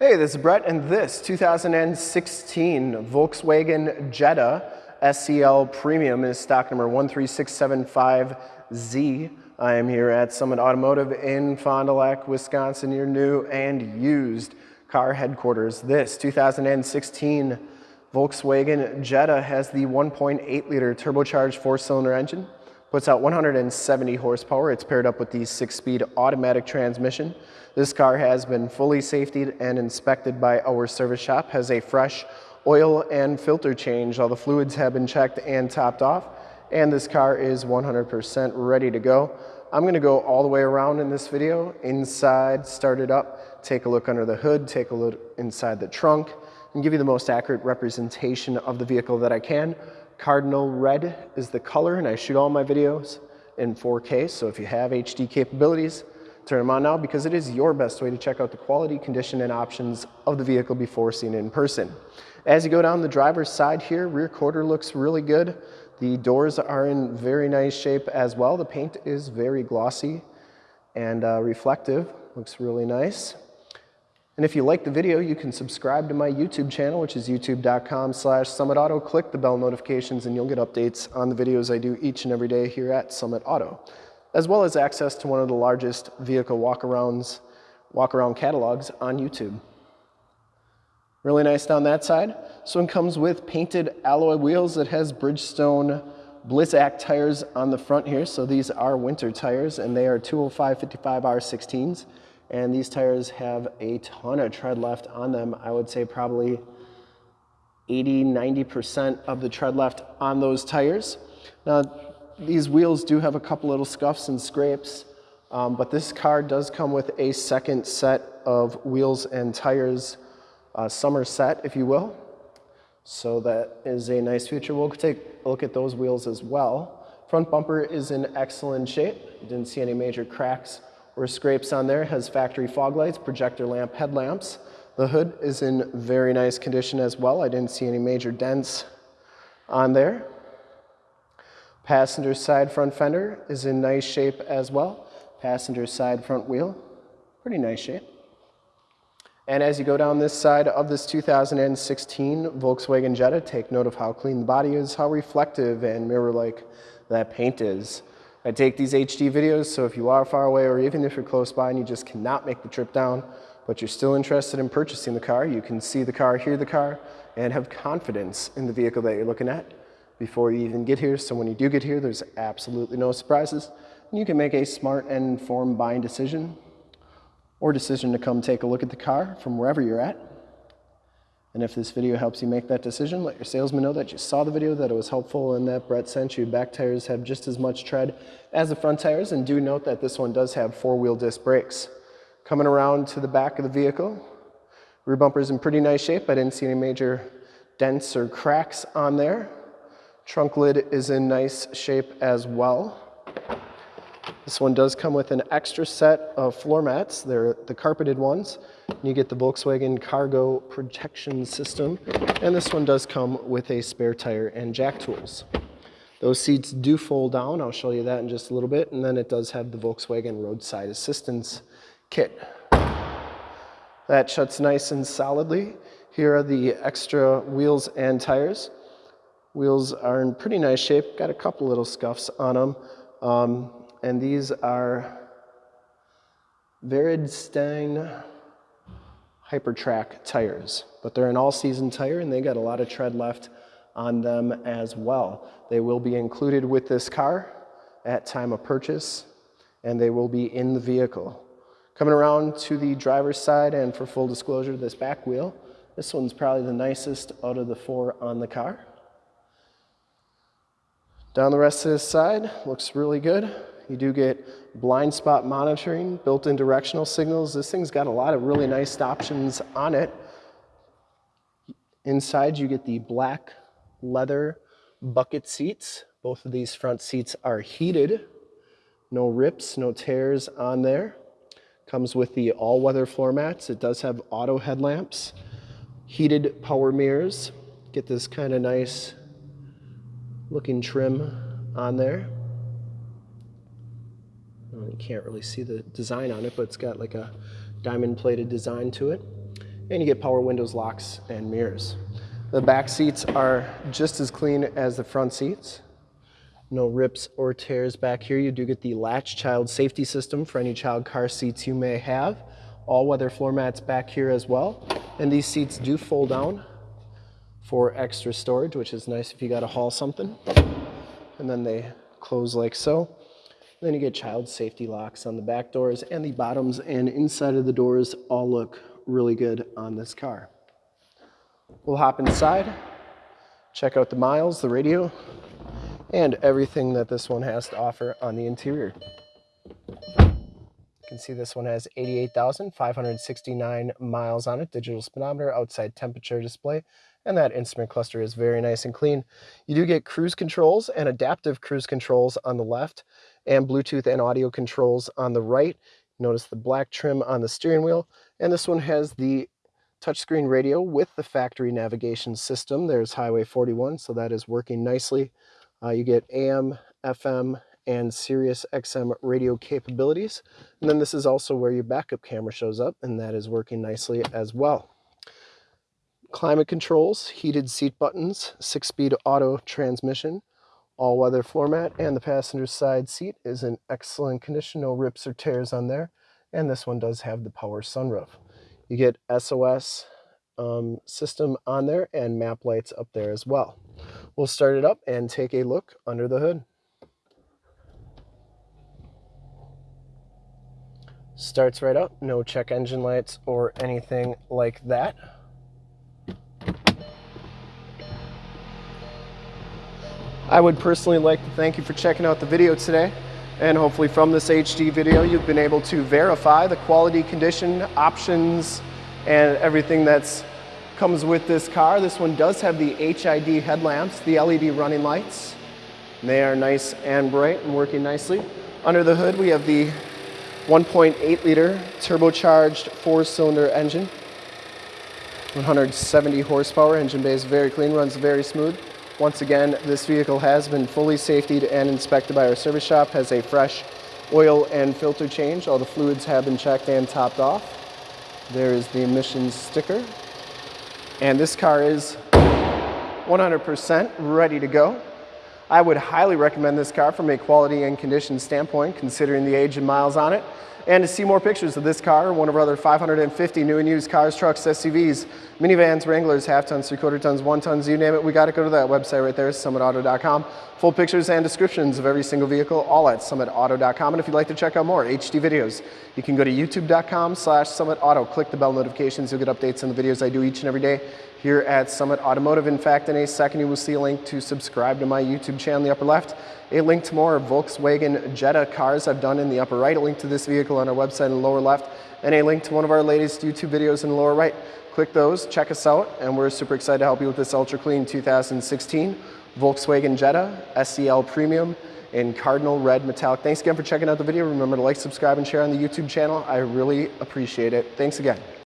Hey, this is Brett, and this 2016 Volkswagen Jetta SEL Premium is stock number 13675Z. I am here at Summit Automotive in Fond du Lac, Wisconsin, your new and used car headquarters. This 2016 Volkswagen Jetta has the 1.8 liter turbocharged four cylinder engine, puts out 170 horsepower. It's paired up with the six speed automatic transmission. This car has been fully safetied and inspected by our service shop, has a fresh oil and filter change. All the fluids have been checked and topped off, and this car is 100% ready to go. I'm gonna go all the way around in this video, inside, start it up, take a look under the hood, take a look inside the trunk, and give you the most accurate representation of the vehicle that I can. Cardinal red is the color, and I shoot all my videos in 4K, so if you have HD capabilities, Turn them on now because it is your best way to check out the quality, condition, and options of the vehicle before seeing it in person. As you go down the driver's side here, rear quarter looks really good. The doors are in very nice shape as well. The paint is very glossy and uh, reflective, looks really nice. And if you like the video, you can subscribe to my YouTube channel, which is youtube.com slash summitauto. Click the bell notifications and you'll get updates on the videos I do each and every day here at Summit Auto as well as access to one of the largest vehicle walk-arounds, walk-around catalogs on YouTube. Really nice down that side. This one comes with painted alloy wheels that has Bridgestone Blizzak tires on the front here. So these are winter tires and they are 205 55 R16s. And these tires have a ton of tread left on them. I would say probably 80, 90% of the tread left on those tires. Now, these wheels do have a couple little scuffs and scrapes, um, but this car does come with a second set of wheels and tires, uh, summer set, if you will. So that is a nice feature. We'll take a look at those wheels as well. Front bumper is in excellent shape. Didn't see any major cracks or scrapes on there. Has factory fog lights, projector lamp headlamps. The hood is in very nice condition as well. I didn't see any major dents on there. Passenger side front fender is in nice shape as well. Passenger side front wheel, pretty nice shape. And as you go down this side of this 2016 Volkswagen Jetta, take note of how clean the body is, how reflective and mirror-like that paint is. I take these HD videos, so if you are far away or even if you're close by and you just cannot make the trip down, but you're still interested in purchasing the car, you can see the car, hear the car, and have confidence in the vehicle that you're looking at before you even get here. So when you do get here, there's absolutely no surprises. And you can make a smart and informed buying decision or decision to come take a look at the car from wherever you're at. And if this video helps you make that decision, let your salesman know that you saw the video, that it was helpful, and that Brett sent you. Back tires have just as much tread as the front tires, and do note that this one does have four-wheel disc brakes. Coming around to the back of the vehicle, rear bumper is in pretty nice shape. I didn't see any major dents or cracks on there. Trunk lid is in nice shape as well. This one does come with an extra set of floor mats. They're the carpeted ones. You get the Volkswagen cargo protection system. And this one does come with a spare tire and jack tools. Those seats do fold down. I'll show you that in just a little bit. And then it does have the Volkswagen roadside assistance kit. That shuts nice and solidly. Here are the extra wheels and tires. Wheels are in pretty nice shape, got a couple little scuffs on them. Um, and these are Vredestein Hypertrac tires, but they're an all-season tire and they got a lot of tread left on them as well. They will be included with this car at time of purchase and they will be in the vehicle. Coming around to the driver's side and for full disclosure, this back wheel, this one's probably the nicest out of the four on the car. Down the rest of this side, looks really good. You do get blind spot monitoring, built-in directional signals. This thing's got a lot of really nice options on it. Inside you get the black leather bucket seats. Both of these front seats are heated. No rips, no tears on there. Comes with the all-weather floor mats. It does have auto headlamps, heated power mirrors. Get this kind of nice looking trim on there. Well, you can't really see the design on it, but it's got like a diamond plated design to it. and you get power windows, locks, and mirrors. The back seats are just as clean as the front seats. No rips or tears back here. You do get the latch child safety system for any child car seats you may have. All weather floor mats back here as well. And these seats do fold down for extra storage, which is nice if you got to haul something. And then they close like so. Then you get child safety locks on the back doors and the bottoms and inside of the doors all look really good on this car. We'll hop inside, check out the miles, the radio, and everything that this one has to offer on the interior. You can see this one has 88,569 miles on it, digital speedometer, outside temperature display, and that instrument cluster is very nice and clean. You do get cruise controls and adaptive cruise controls on the left, and Bluetooth and audio controls on the right. Notice the black trim on the steering wheel, and this one has the touchscreen radio with the factory navigation system. There's Highway 41, so that is working nicely. Uh, you get AM, FM, and Sirius XM radio capabilities. And then this is also where your backup camera shows up, and that is working nicely as well. Climate controls, heated seat buttons, six-speed auto transmission, all-weather floor mat, and the passenger side seat is in excellent condition, no rips or tears on there. And this one does have the power sunroof. You get SOS um, system on there and map lights up there as well. We'll start it up and take a look under the hood. Starts right up, no check engine lights or anything like that. I would personally like to thank you for checking out the video today. And hopefully from this HD video, you've been able to verify the quality, condition, options, and everything that comes with this car. This one does have the HID headlamps, the LED running lights. They are nice and bright and working nicely. Under the hood, we have the 1.8 liter turbocharged four cylinder engine. 170 horsepower, engine bay is very clean, runs very smooth. Once again, this vehicle has been fully safetied and inspected by our service shop, has a fresh oil and filter change. All the fluids have been checked and topped off. There is the emissions sticker and this car is 100% ready to go. I would highly recommend this car from a quality and condition standpoint, considering the age and miles on it. And to see more pictures of this car, one of our other 550 new and used cars, trucks, SUVs, minivans, Wranglers, half tons, three quarter tons, one tons, you name it, we got to go to that website right there, summitauto.com. Full pictures and descriptions of every single vehicle, all at summitauto.com. And if you'd like to check out more HD videos, you can go to youtube.com slash summitauto. Click the bell notifications, you'll get updates on the videos I do each and every day here at Summit Automotive. In fact, in a second, you will see a link to subscribe to my YouTube channel in the upper left, a link to more Volkswagen Jetta cars I've done in the upper right, a link to this vehicle on our website in the lower left, and a link to one of our latest YouTube videos in the lower right. Click those, check us out, and we're super excited to help you with this ultra clean 2016 Volkswagen Jetta SEL Premium in Cardinal Red Metallic. Thanks again for checking out the video. Remember to like, subscribe, and share on the YouTube channel. I really appreciate it. Thanks again.